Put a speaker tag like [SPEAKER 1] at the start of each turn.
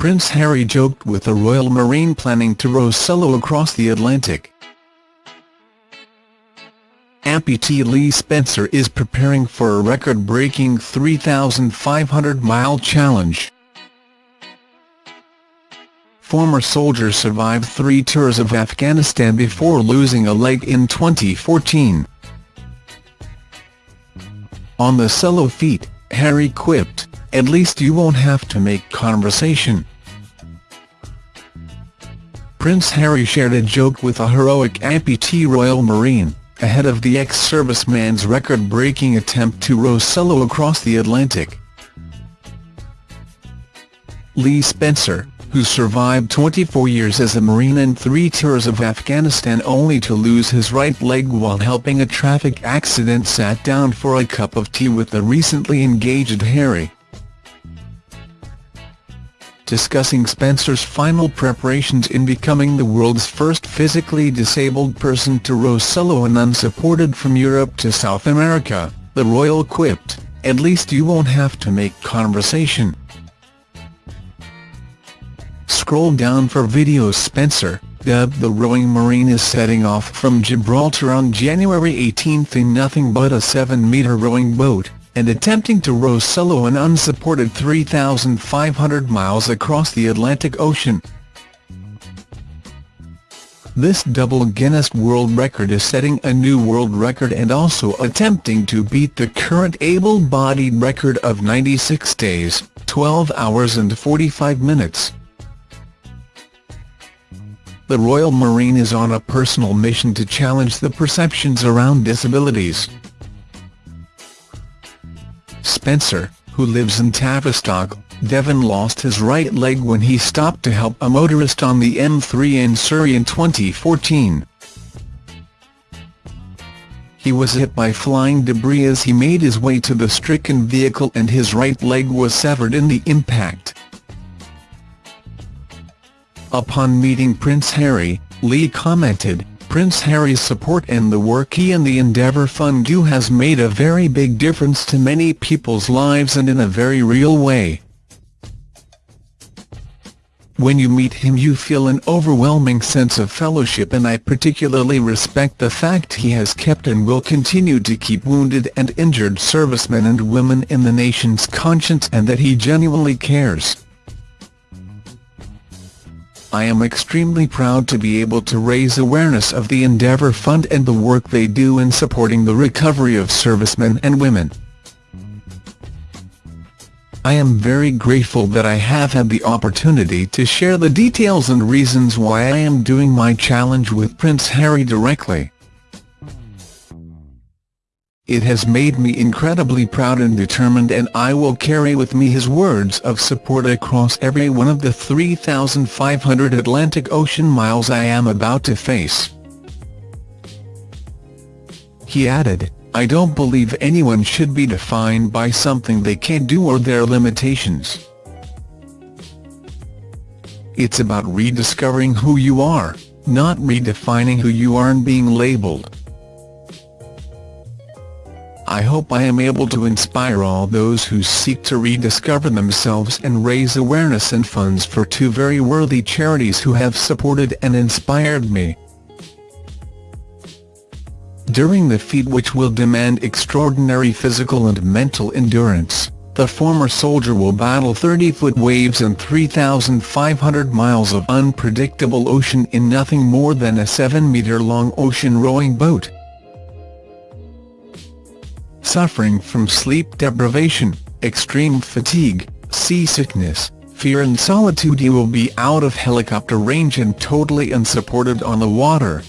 [SPEAKER 1] Prince Harry joked with the Royal Marine planning to row solo across the Atlantic. Amputee Lee Spencer is preparing for a record-breaking 3,500-mile challenge. Former soldier survived three tours of Afghanistan before losing a leg in 2014. On the solo feat, Harry quipped, at least you won't have to make conversation. Prince Harry shared a joke with a heroic amputee Royal Marine, ahead of the ex-serviceman's record-breaking attempt to row solo across the Atlantic. Lee Spencer, who survived 24 years as a Marine and three tours of Afghanistan only to lose his right leg while helping a traffic accident sat down for a cup of tea with the recently engaged Harry. Discussing Spencer's final preparations in becoming the world's first physically disabled person to row solo and unsupported from Europe to South America, the royal quipped, at least you won't have to make conversation. Scroll down for videos Spencer, dubbed the Rowing Marine is setting off from Gibraltar on January 18 in nothing but a 7-metre rowing boat, and attempting to row solo an unsupported 3,500 miles across the Atlantic Ocean. This double Guinness World Record is setting a new world record and also attempting to beat the current able-bodied record of 96 days, 12 hours and 45 minutes the Royal Marine is on a personal mission to challenge the perceptions around disabilities. Spencer, who lives in Tavistock, Devon lost his right leg when he stopped to help a motorist on the M3 in Surrey in 2014. He was hit by flying debris as he made his way to the stricken vehicle and his right leg was severed in the impact. Upon meeting Prince Harry, Lee commented, Prince Harry's support and the work he and the Endeavour Fund do has made a very big difference to many people's lives and in a very real way. When you meet him you feel an overwhelming sense of fellowship and I particularly respect the fact he has kept and will continue to keep wounded and injured servicemen and women in the nation's conscience and that he genuinely cares. I am extremely proud to be able to raise awareness of the Endeavour Fund and the work they do in supporting the recovery of servicemen and women. I am very grateful that I have had the opportunity to share the details and reasons why I am doing my challenge with Prince Harry directly. It has made me incredibly proud and determined and I will carry with me his words of support across every one of the 3,500 Atlantic Ocean miles I am about to face. He added, I don't believe anyone should be defined by something they can't do or their limitations. It's about rediscovering who you are, not redefining who you are and being labelled. I hope I am able to inspire all those who seek to rediscover themselves and raise awareness and funds for two very worthy charities who have supported and inspired me. During the feat which will demand extraordinary physical and mental endurance, the former soldier will battle 30-foot waves and 3,500 miles of unpredictable ocean in nothing more than a 7-metre-long ocean rowing boat suffering from sleep deprivation, extreme fatigue, seasickness, fear and solitude. He will be out of helicopter range and totally unsupported on the water,